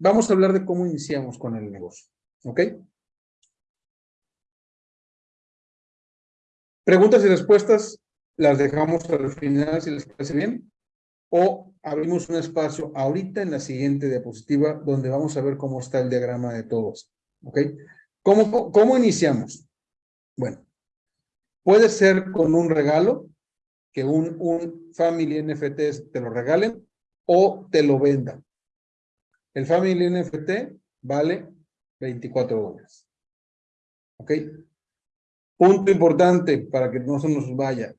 vamos a hablar de cómo iniciamos con el negocio. ¿Ok? Preguntas y respuestas las dejamos al final si les parece bien. O abrimos un espacio ahorita en la siguiente diapositiva donde vamos a ver cómo está el diagrama de todos. ¿Ok? ¿Cómo, cómo iniciamos? Bueno, puede ser con un regalo, que un, un Family NFT te lo regalen o te lo vendan. El Family NFT vale 24 dólares. ¿Ok? Punto importante para que no se nos vaya.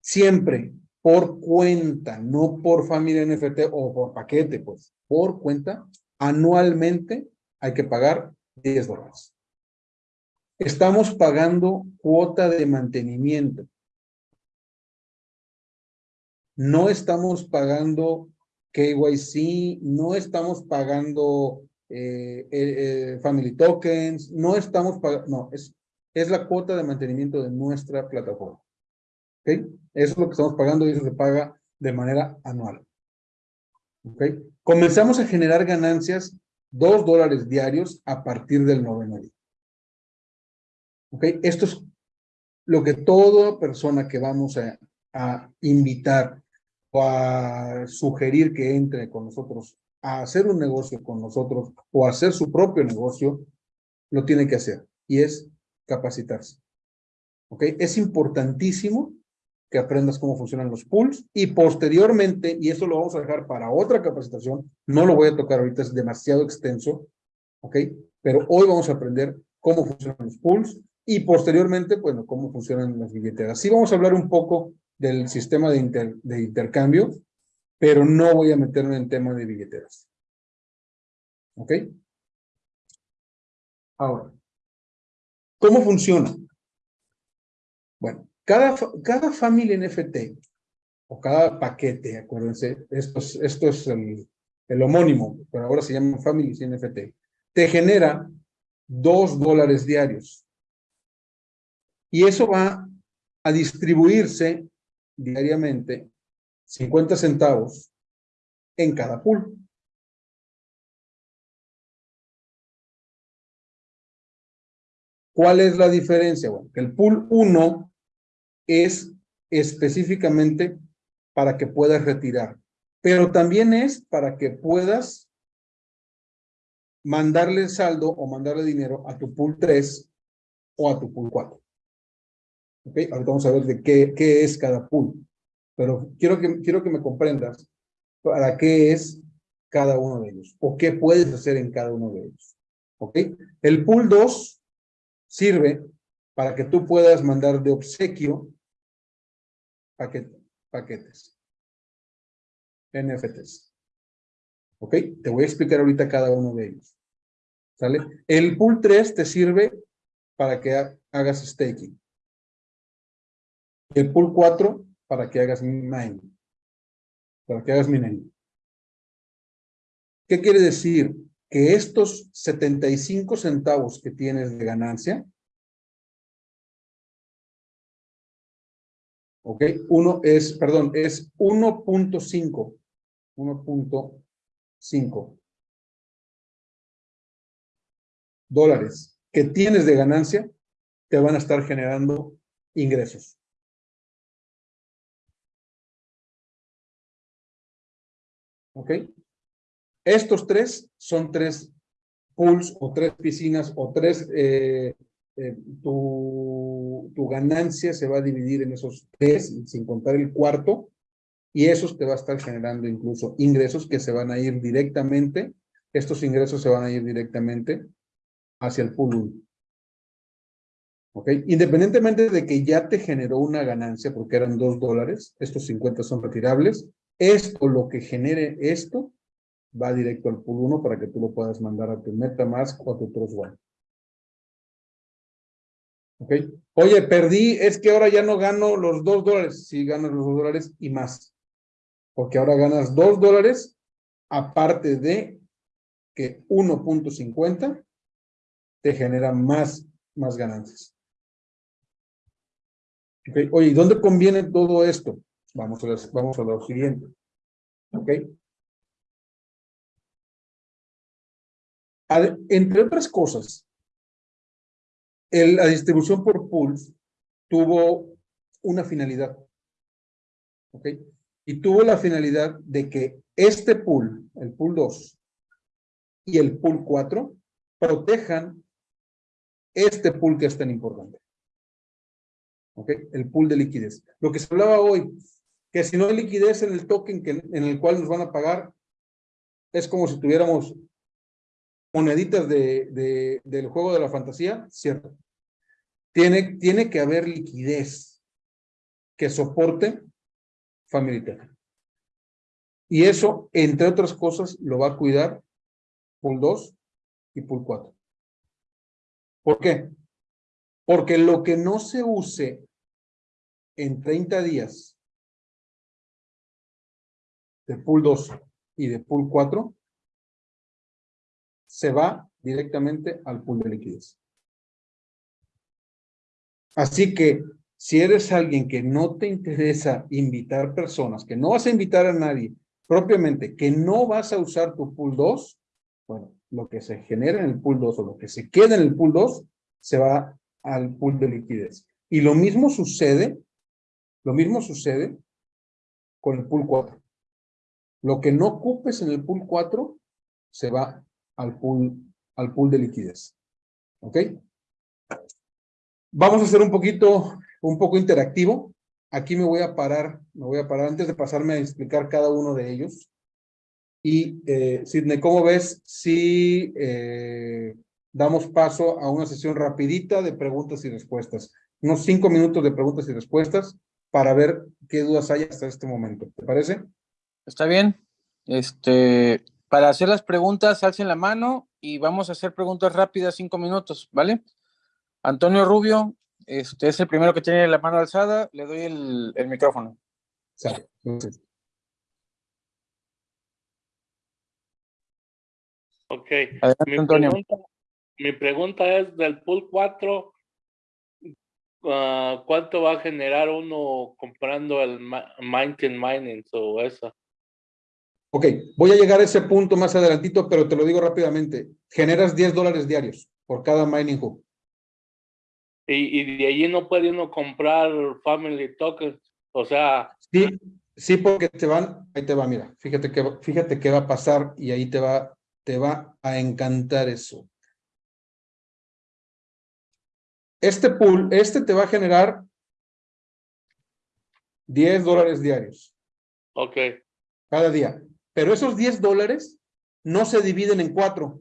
Siempre por cuenta, no por Family NFT o por paquete, pues, por cuenta, anualmente hay que pagar 10 dólares. Estamos pagando cuota de mantenimiento. No estamos pagando KYC, no estamos pagando eh, eh, eh, Family Tokens, no estamos pagando, no, es, es la cuota de mantenimiento de nuestra plataforma. ¿Ok? Eso es lo que estamos pagando y eso se paga de manera anual. ¿Ok? Comenzamos a generar ganancias, dos dólares diarios a partir del noveno día. ¿Ok? Esto es lo que toda persona que vamos a, a invitar o a sugerir que entre con nosotros a hacer un negocio con nosotros o a hacer su propio negocio, lo tiene que hacer. Y es capacitarse. ¿Ok? Es importantísimo que aprendas cómo funcionan los pools y posteriormente, y eso lo vamos a dejar para otra capacitación, no lo voy a tocar ahorita, es demasiado extenso, ¿ok? Pero hoy vamos a aprender cómo funcionan los pools y posteriormente, bueno, cómo funcionan las billeteras. Sí vamos a hablar un poco del sistema de, intercambio, pero no voy a meterme en tema de billeteras. ¿Ok? Ahora, ¿cómo funciona? Bueno, cada, cada familia NFT o cada paquete, acuérdense, esto es, esto es el, el homónimo, pero ahora se llama Families NFT, te genera dos dólares diarios. Y eso va a distribuirse diariamente 50 centavos en cada pool. ¿Cuál es la diferencia? Bueno, que el pool 1 es específicamente para que puedas retirar, pero también es para que puedas mandarle saldo o mandarle dinero a tu pool 3 o a tu pool 4. ¿Ok? Ahorita vamos a ver de qué, es cada pool. Pero quiero que, quiero que me comprendas para qué es cada uno de ellos o qué puedes hacer en cada uno de ellos. ¿Ok? El pool 2 sirve para que tú puedas mandar de obsequio paquetes. NFTs. ¿Ok? Te voy a explicar ahorita cada uno de ellos. ¿Sale? El pool 3 te sirve para que hagas staking. El pool 4 para que hagas mining. Para que hagas mining. ¿Qué quiere decir? Que estos 75 centavos que tienes de ganancia, ok, uno es, perdón, es 1.5, 1.5 dólares que tienes de ganancia, te van a estar generando ingresos. ¿Ok? Estos tres son tres pools o tres piscinas o tres, eh, eh, tu, tu ganancia se va a dividir en esos tres, sin contar el cuarto, y esos te va a estar generando incluso ingresos que se van a ir directamente, estos ingresos se van a ir directamente hacia el pool 1. ¿Ok? Independientemente de que ya te generó una ganancia, porque eran dos dólares, estos 50 son retirables, esto, lo que genere esto, va directo al pool 1 para que tú lo puedas mandar a tu MetaMask o a tu Trust Wallet. ¿Ok? Oye, perdí, es que ahora ya no gano los dos dólares. Sí, ganas los dos dólares y más. Porque ahora ganas dos dólares aparte de que 1.50 te genera más, más ganancias. Okay. Oye, ¿dónde conviene todo esto? Vamos a, vamos a lo siguiente. ¿Ok? entre otras cosas, la distribución por pools tuvo una finalidad. ¿Ok? Y tuvo la finalidad de que este pool, el pool 2 y el pool 4, protejan este pool que es tan importante. ¿Ok? El pool de liquidez. Lo que se hablaba hoy, que si no hay liquidez en el token que, en el cual nos van a pagar, es como si tuviéramos moneditas de, del juego de la fantasía, cierto. Tiene, tiene que haber liquidez que soporte Family Y eso, entre otras cosas, lo va a cuidar Pool 2 y Pool 4. ¿Por qué? Porque lo que no se use en 30 días de Pool 2 y de Pool 4 se va directamente al pool de liquidez. Así que si eres alguien que no te interesa invitar personas, que no vas a invitar a nadie propiamente, que no vas a usar tu pool 2, bueno, lo que se genera en el pool 2 o lo que se queda en el pool 2 se va al pool de liquidez. Y lo mismo sucede, lo mismo sucede con el pool 4. Lo que no ocupes en el pool 4 se va al pool, al pool de liquidez. ¿Ok? Vamos a hacer un poquito, un poco interactivo. Aquí me voy a parar, me voy a parar antes de pasarme a explicar cada uno de ellos. Y, eh, Sidney, ¿cómo ves si eh, damos paso a una sesión rapidita de preguntas y respuestas? Unos cinco minutos de preguntas y respuestas para ver qué dudas hay hasta este momento. ¿Te parece? Está bien. Este, para hacer las preguntas, alcen la mano y vamos a hacer preguntas rápidas, cinco minutos, ¿vale? Antonio Rubio, este es el primero que tiene la mano alzada, le doy el, el micrófono. Ok. mi, Pregunta, mi pregunta es del pool 4, ah, ¿cuánto va a generar uno comprando el Mountain Mining o eso? Ok, voy a llegar a ese punto más adelantito, pero te lo digo rápidamente. Generas 10 dólares diarios por cada mining hub. Y, y de allí no puede uno comprar family tokens, o sea... Sí, sí, porque te van, ahí te va, mira, fíjate que, fíjate qué va a pasar y ahí te va, te va a encantar eso. Este pool, este te va a generar 10 dólares diarios. Ok. Cada día. Pero esos 10 dólares no se dividen en cuatro.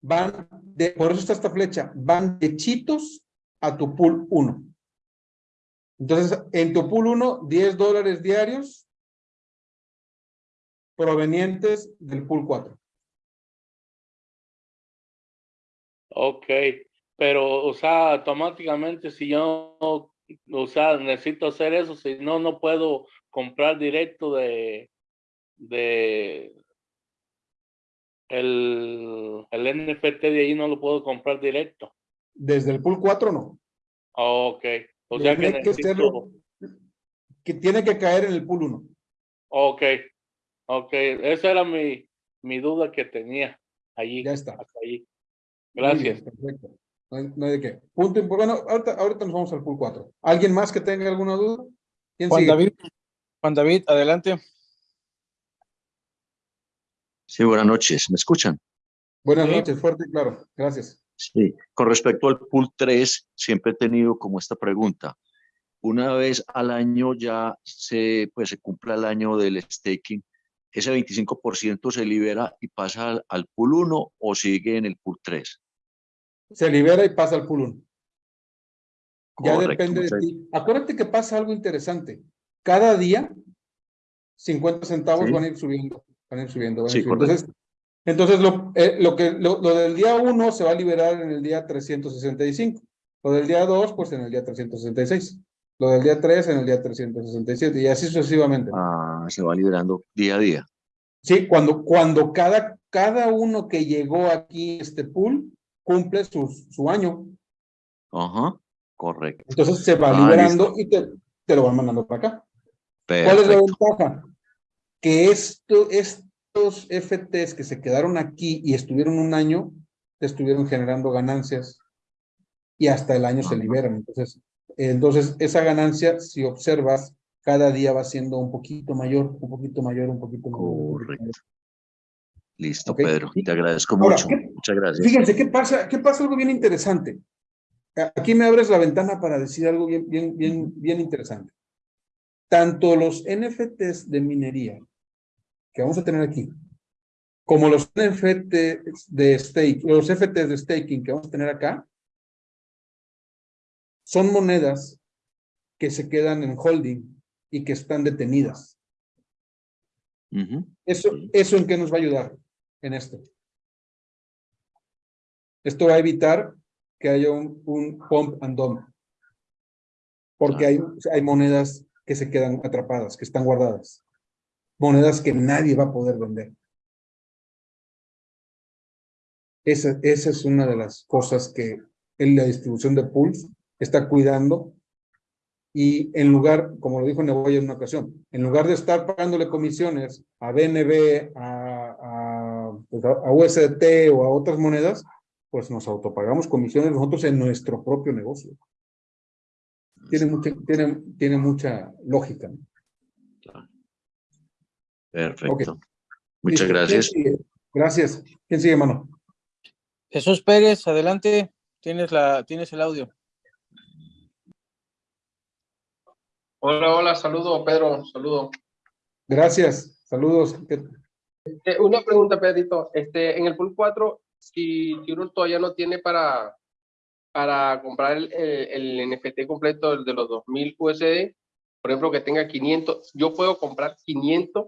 Van, de, por eso está esta flecha, van de chitos a tu pool 1. Entonces, en tu pool 1, 10 dólares diarios provenientes del pool 4. Ok, pero, o sea, automáticamente si yo, o necesito hacer eso, si no, no puedo comprar directo de, de el, el NFT de ahí no lo puedo comprar directo. Desde el pool 4 no. ok. O sea que, necesito... que tiene que caer en el pool 1. Ok. Ok. Esa era mi, mi duda que tenía allí. Ya está. Gracias. perfecto. No hay, de qué. Punto. Bueno, ahorita, ahorita nos vamos al pool 4. ¿Alguien más que tenga alguna duda? Juan David. Juan David, adelante. Sí, buenas noches. ¿Me escuchan? Buenas noches, fuerte y claro. Gracias. Sí, con respecto al pool 3, siempre he tenido como esta pregunta. Una vez al año ya se, pues, se cumple el año del staking, ¿ese 25% se libera y pasa al, al, pool 1 o sigue en el pool 3? Se libera y pasa al pool 1. Ya depende de ti. Acuérdate que pasa algo interesante cada día 50 centavos van a ir subiendo, van a ir subiendo. Entonces, entonces lo, eh, lo, que, lo, del día 1 se va a liberar en el día 365. Lo del día 2, pues en el día 366. Lo del día 3 en el día 367 y así sucesivamente. Ah, se va liberando día a día. Sí, cuando, cuando cada, cada uno que llegó aquí este pool cumple su, su año. Ajá, correcto. Entonces se va liberando y te, te lo van mandando para acá. ¿Cuál es la ventaja? Que esto es, Los FTs que se quedaron aquí y estuvieron un año, estuvieron generando ganancias y hasta el año se liberan. Entonces, entonces esa ganancia, si observas, cada día va siendo un poquito mayor, un poquito mayor, un poquito mayor. Correcto. Listo, Ok. Pedro. Te agradezco Ahora, mucho. ¿qué- Muchas gracias. Fíjense, ¿qué pasa? ¿Qué pasa? Algo bien interesante. Aquí me abres la ventana para decir algo bien, bien, bien, bien interesante. Tanto los NFTs de minería que vamos a tener aquí, como los NFTs de stake, los FTs de staking que vamos a tener acá, son monedas que se quedan en holding y que están detenidas. ¿Eso, ¿Eso en qué nos va a ayudar en esto? Esto va a evitar que haya un, un pump and dump. Porque hay, hay monedas que se quedan atrapadas, que están guardadas. Monedas que nadie va a poder vender. Esa, esa es una de las cosas que en la distribución de pools está cuidando. Y en lugar, como lo dijo Neboya en una ocasión, en lugar de estar pagándole comisiones a BNB, a, a, pues, a- USDT o a otras monedas, pues nos autopagamos comisiones nosotros en nuestro propio negocio. Tiene mucha, tiene, tiene mucha lógica. ¿no? Perfecto. Muchas Listo. gracias. Gracias. ¿Quién sigue, mano? Jesús Pérez, adelante. Tienes, la, tienes el audio. Hola, hola, saludo Pedro, saludo. Gracias. Saludos. ¿Qué- Eh, una pregunta, Pedrito. Este, en el pool 4, si, si uno todavía no tiene para, para comprar el, el, NFT completo de los 2000 USD, por ejemplo, que tenga 500, yo puedo comprar 500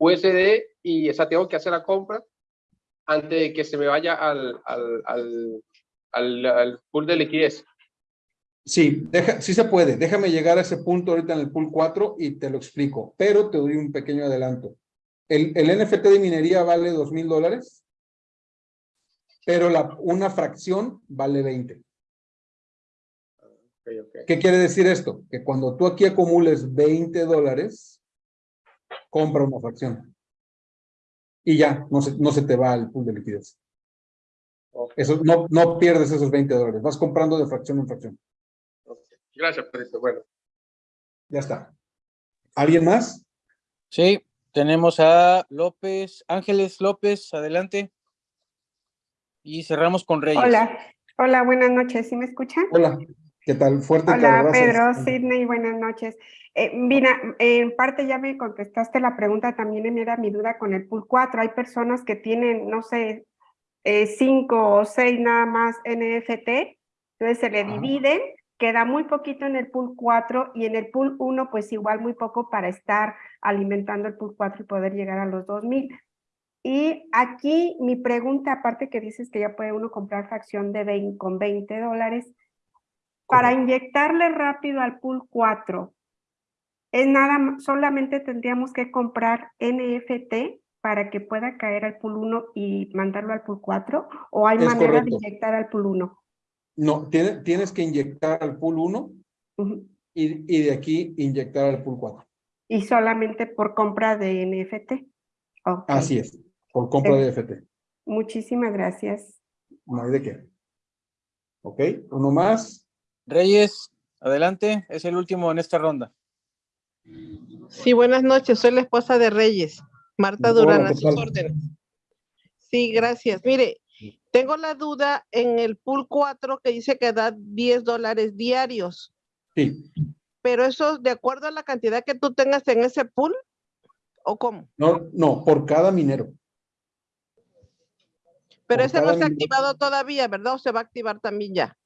USD y esa tengo que hacer la compra antes de que se me vaya al, al, al, pool de liquidez. Sí, sí se puede. Déjame llegar a ese punto ahorita en el pool 4 y te lo explico, pero te doy un pequeño adelanto. El, el NFT de minería vale dos mil dólares, pero la, una fracción vale 20. ¿Qué quiere decir esto? Que cuando tú aquí acumules 20 dólares, compra una fracción. Y ya, no se, no se te va al pool de liquidez. Eso, no, no pierdes esos 20 dólares, vas comprando de fracción en fracción. Gracias, Pedrito. Bueno. Ya está. ¿Alguien más? Sí, tenemos a López, Ángeles López, adelante. Y cerramos con Reyes. Hola, hola, buenas noches, ¿sí me escuchan? Hola, ¿qué tal? Fuerte, Hola. Pedro, Sidney, buenas noches. Eh, mira, en parte ya me contestaste la pregunta, también era mi duda con el pool 4. Hay personas que tienen, no sé, eh, cinco o seis nada más NFT, entonces se le Ajá. dividen, queda muy poquito en el pool 4 y en el pool 1 pues igual muy poco para estar alimentando el pool 4 y poder llegar a los 2000. Y aquí mi pregunta, aparte que dices que ya puede uno comprar fracción de 20, con 20 dólares, para inyectarle rápido al pool 4, es nada, solamente tendríamos que comprar NFT para que pueda caer al pool 1 y mandarlo al pool 4, o hay Es manera correcto. de inyectar al pool 1. No, tiene- tienes que inyectar al pool 1 Ujú. y, y de aquí inyectar al pool 4. Y solamente por compra de NFT. Así es, por compra de Eh. FT. Muchísimas gracias. No hay de qué. ¿Ok? Uno más. Reyes, adelante. Es el último en esta ronda. Sí, buenas noches. Soy la esposa de Reyes, Marta Durán, a ¿qué sus órdenes. Sí, gracias. Mire, tengo la duda en el pool 4 que dice que da 10 dólares diarios, Sí. pero eso de acuerdo a la cantidad que tú tengas en ese pool, ¿o cómo? No, no, por cada minero. Pero Por ese no se ha activado todavía, ¿verdad? ¿O se va a activar también ya?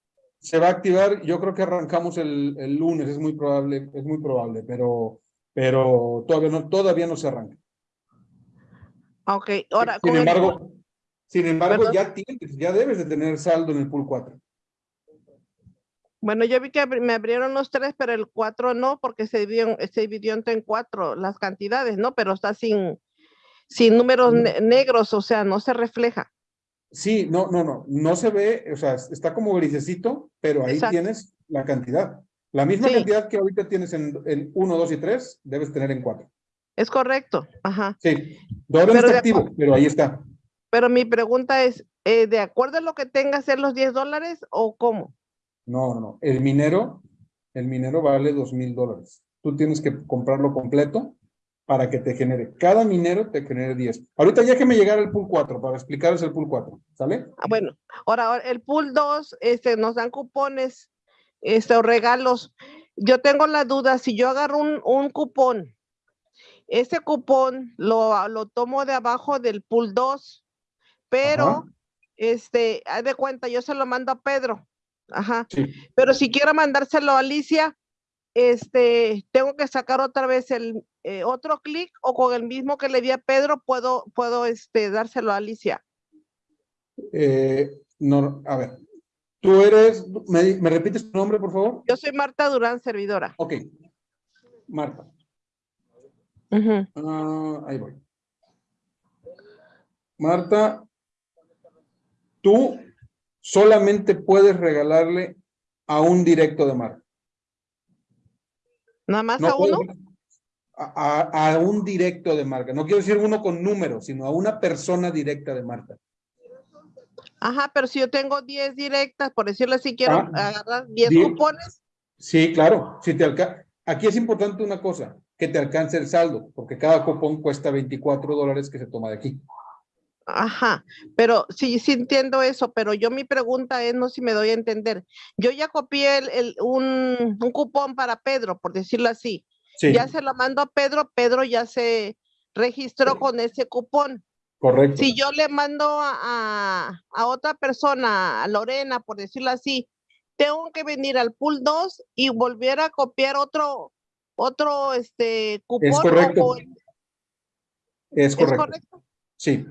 Se va a activar, yo creo que arrancamos el, el lunes, es muy probable, es muy probable, pero, pero todavía no, todavía no se arranca. Ok, ahora Sin el embargo, sin embargo, Perdón. ya tienes, ya debes de tener saldo en el pool 4. bueno, yo vi que me abrieron los tres, pero el cuatro no, porque se dividió, se dividió en cuatro las cantidades, ¿no? Pero está sin, sin números ne- negros, o sea, no se refleja. Sí, no, no, no, no se ve, o sea, está como grisecito, pero ahí Exacto. tienes la cantidad. La misma Sí. cantidad que ahorita tienes en el 1, 2 y 3, debes tener en 4. Es correcto, ajá. Sí, todavía no está activo, pero ahí está. Pero mi pregunta es, eh, ¿de acuerdo a lo que tenga ser los 10 dólares o cómo? No, no, no. El minero, el minero vale dos mil dólares. Tú tienes que comprarlo completo para que te genere. Cada minero te genere 10. Ahorita ya que me llegara el pool 4 para explicaros el pool 4, ¿sale? Ah, bueno, ahora ahora el pool 2, este, nos dan cupones, este, o regalos. Yo tengo la duda, si yo agarro un, un cupón, ese cupón lo, lo tomo de abajo del pool 2, pero, Ajá. este, haz de cuenta, yo se lo mando a Pedro. Ajá. Sí. Pero si quiero mandárselo a Alicia, este, tengo que sacar otra vez el eh, otro clic o con el mismo que le di a Pedro puedo, puedo, este, dárselo a Alicia. Eh, no, a ver. Tú eres, ¿me, me repites tu nombre, por favor? Yo soy Marta Durán, servidora. Ok. Marta. Ah, ahí voy. Marta, tú solamente puedes regalarle a un directo de Marta. Nada más No a uno. puedes- a- a un directo de Marta. No quiero decir uno con números, sino a una persona directa de Marta. Ajá, pero si yo tengo 10 directas, por decirlo así, quiero Ah, agarrar 10 di- cupones. Sí, claro. Si te alca- Aquí es importante una cosa, que te alcance el saldo, porque cada cupón cuesta 24 dólares que se toma de aquí. Ajá, pero sí, sí entiendo eso, pero yo mi pregunta es, no sé si me doy a entender. Yo ya copié el, el- un, un cupón para Pedro, por decirlo así. Sí, Ya se lo mando a Pedro, Pedro ya se registró con ese cupón. correcto. Si yo le mando a, a- otra persona, a Lorena, por decirlo así, tengo que venir al pool 2 y volver a copiar otro, otro, este, cupón. o- correcto. o- Es ¿Es correcto. correcto? Sí,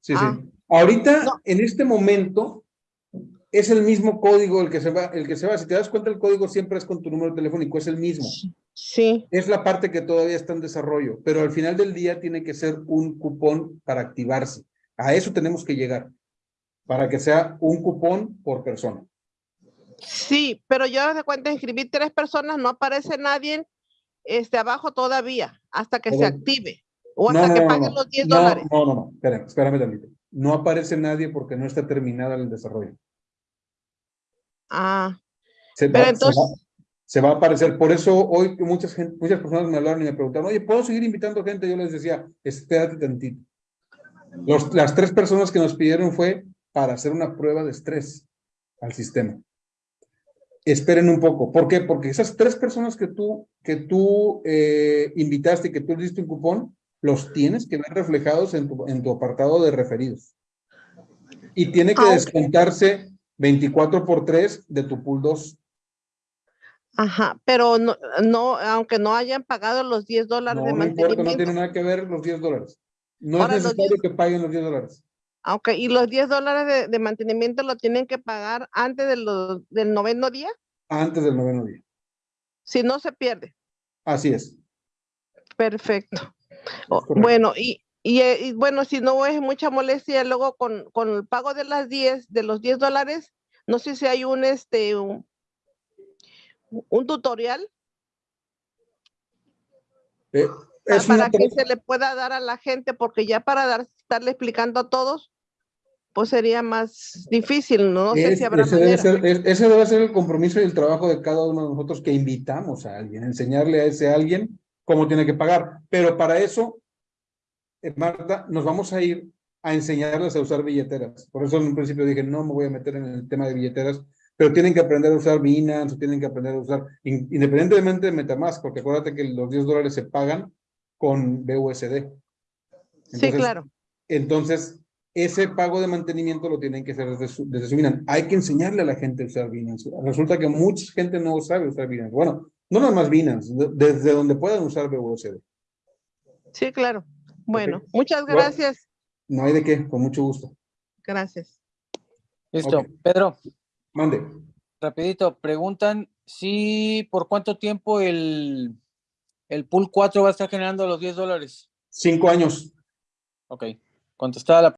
sí, Ah. sí. Ahorita, No. en este momento, es el mismo código el que se va, el que se va. Si te das cuenta, el código siempre es con tu número telefónico, es el mismo. Sí, Es la parte que todavía está en desarrollo, pero al final del día tiene que ser un cupón para activarse. A eso tenemos que llegar, para que sea un cupón por persona. sí, pero yo de cuenta inscribí tres personas, no aparece nadie este, abajo todavía, hasta que se active. O No, hasta no, que paguen no. los 10 No, dólares. No, no, no, espérame, espérame tantito. No aparece nadie porque no está terminada el desarrollo. Ah, Se, Pero va, se entonces- va- se va a aparecer. Por eso hoy muchas, gen- muchas personas me hablaron y me preguntaron, oye, ¿puedo seguir invitando gente? Yo les decía, espérate tantito. Los- las tres personas que nos pidieron fue para hacer una prueba de estrés al sistema. Esperen un poco. ¿Por qué? Porque esas tres personas que tú, que tú eh, invitaste y que tú le diste un cupón, los tienes que ver reflejados en tu, en tu apartado de referidos. Y tiene que Ah, descontarse 24 por 3 de tu pool 2. ajá, pero no, no, aunque no hayan pagado los 10 dólares No, de no importa, no mantenimiento. tiene nada que ver los 10 dólares. No Ahora, es necesario que paguen los 10 dólares. Aunque, y los 10 dólares de, de mantenimiento lo tienen que pagar antes de los, del noveno día, Antes del noveno día. si no se pierde. Así es. Perfecto. Correcto. Bueno, y, y, eh, y bueno, si no es mucha molestia, luego con, con el pago de las 10, de los 10 dólares, no sé si hay un, este, un, un tutorial. Eh, pa- es una para que se le pueda dar a la gente, porque ya para dar, estarle explicando a todos, pues sería más difícil, no, No sé es- si habrá ese, debe ser, es- ese debe ser el compromiso y el trabajo de cada uno de nosotros que invitamos a alguien, enseñarle a ese alguien cómo tiene que pagar. Pero para eso, Marta, nos vamos a ir a enseñarles a usar billeteras. Por eso en un principio dije, no me voy a meter en el tema de billeteras, pero tienen que aprender a usar Binance, o tienen que aprender a usar, in- independientemente de Metamask, porque acuérdate que los 10 dólares se pagan con BUSD. Sí, claro. Entonces, ese pago de mantenimiento lo tienen que hacer desde su, desde su Binance. Hay que enseñarle a la gente a usar Binance. Resulta que mucha gente no sabe usar Binance. Bueno, no nada más Binance, de- desde donde puedan usar BUSD. Sí, claro. Bueno, muchas Bueno. gracias. No hay de qué, con mucho gusto. Gracias. Listo. Pedro, Mande. rapidito, preguntan si por cuánto tiempo el, el pool 4 va a estar generando los 10 dólares. Cinco años. Ok, contestada la